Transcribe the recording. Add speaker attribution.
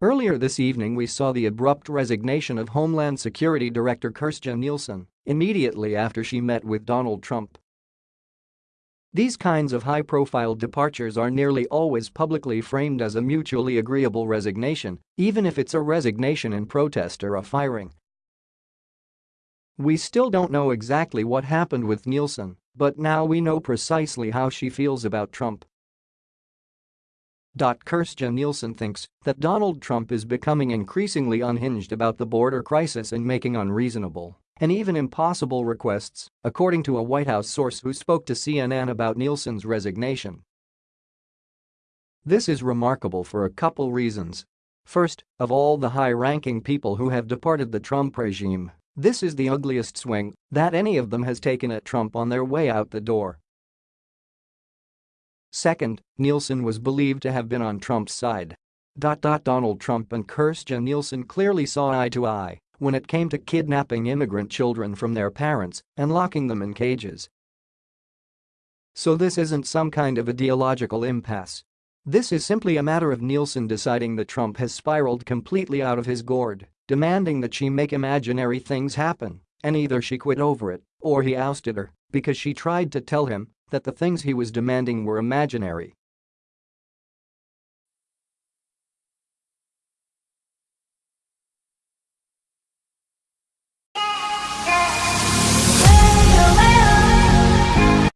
Speaker 1: Earlier this evening we saw the abrupt resignation of Homeland Security Director Kirstjen Nielsen immediately after she met with Donald Trump. These kinds of high-profile departures are nearly always publicly framed as a mutually agreeable resignation, even if it's a resignation in protest or a firing. We still don't know exactly what happened with Nielsen, but now we know precisely how she feels about Trump. Kirstjen Nielsen thinks that Donald Trump is becoming increasingly unhinged about the border crisis and making unreasonable and even impossible requests, according to a White House source who spoke to CNN about Nielsen's resignation. This is remarkable for a couple reasons. First, of all the high-ranking people who have departed the Trump regime, this is the ugliest swing that any of them has taken at Trump on their way out the door. Second, Nielsen was believed to have been on Trump's side. Donald Trump and Kirstjen Nielsen clearly saw eye to eye when it came to kidnapping immigrant children from their parents and locking them in cages. So this isn't some kind of ideological impasse. This is simply a matter of Nielsen deciding that Trump has spiraled completely out of his gourd, demanding that she make imaginary things happen, and either she quit over it or he ousted her because she tried to tell him that the things he was demanding were imaginary